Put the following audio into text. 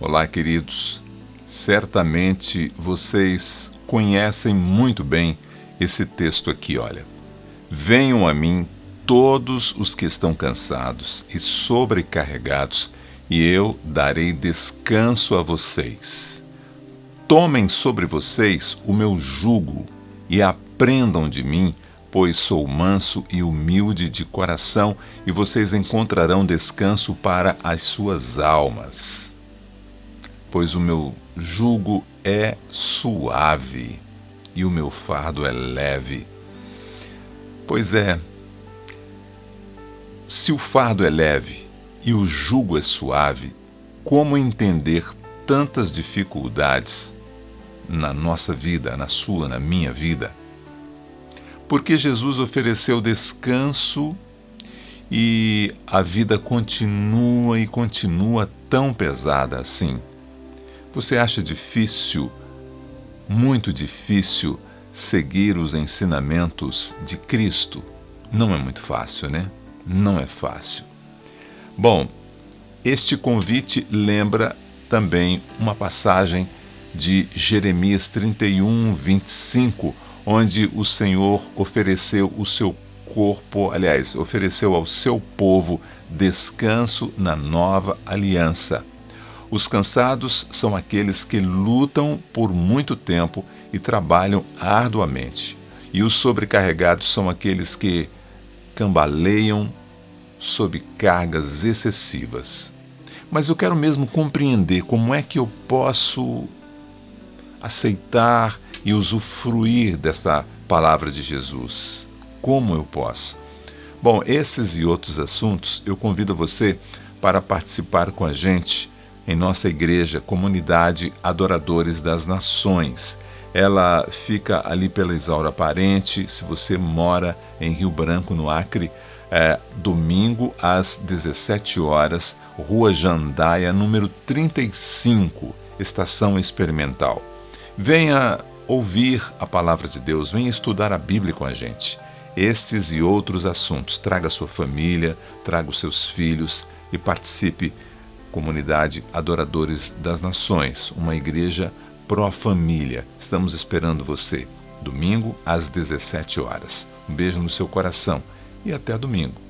Olá, queridos. Certamente vocês conhecem muito bem esse texto aqui, olha. Venham a mim todos os que estão cansados e sobrecarregados, e eu darei descanso a vocês. Tomem sobre vocês o meu jugo e aprendam de mim, pois sou manso e humilde de coração, e vocês encontrarão descanso para as suas almas. Pois o meu jugo é suave e o meu fardo é leve. Pois é, se o fardo é leve e o jugo é suave, como entender tantas dificuldades na nossa vida, na sua, na minha vida? Porque Jesus ofereceu descanso e a vida continua e continua tão pesada assim. Você acha difícil, muito difícil, seguir os ensinamentos de Cristo? Não é muito fácil, né? Não é fácil. Bom, este convite lembra também uma passagem de Jeremias 31, 25, onde o Senhor ofereceu o seu corpo, aliás, ofereceu ao seu povo descanso na nova aliança. Os cansados são aqueles que lutam por muito tempo e trabalham arduamente. E os sobrecarregados são aqueles que cambaleiam sob cargas excessivas. Mas eu quero mesmo compreender como é que eu posso aceitar e usufruir desta palavra de Jesus. Como eu posso? Bom, esses e outros assuntos eu convido você para participar com a gente em nossa igreja, Comunidade Adoradores das Nações. Ela fica ali pela Isaura Parente, se você mora em Rio Branco, no Acre, é, domingo às 17 horas, Rua Jandaia, número 35, Estação Experimental. Venha ouvir a palavra de Deus, venha estudar a Bíblia com a gente. Estes e outros assuntos. Traga sua família, traga os seus filhos e participe Comunidade Adoradores das Nações, uma igreja pró-família. Estamos esperando você, domingo às 17 horas. Um beijo no seu coração e até domingo.